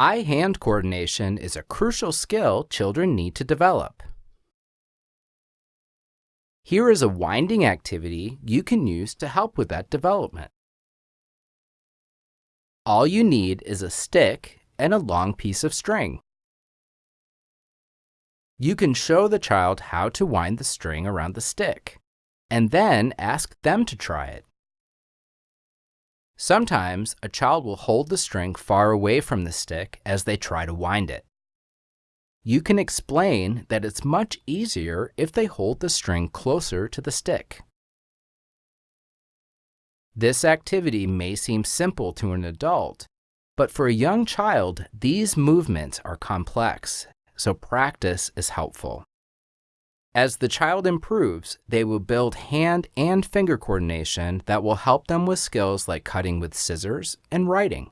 Eye-hand coordination is a crucial skill children need to develop. Here is a winding activity you can use to help with that development. All you need is a stick and a long piece of string. You can show the child how to wind the string around the stick, and then ask them to try it. Sometimes a child will hold the string far away from the stick as they try to wind it. You can explain that it's much easier if they hold the string closer to the stick. This activity may seem simple to an adult, but for a young child, these movements are complex, so practice is helpful. As the child improves, they will build hand and finger coordination that will help them with skills like cutting with scissors and writing.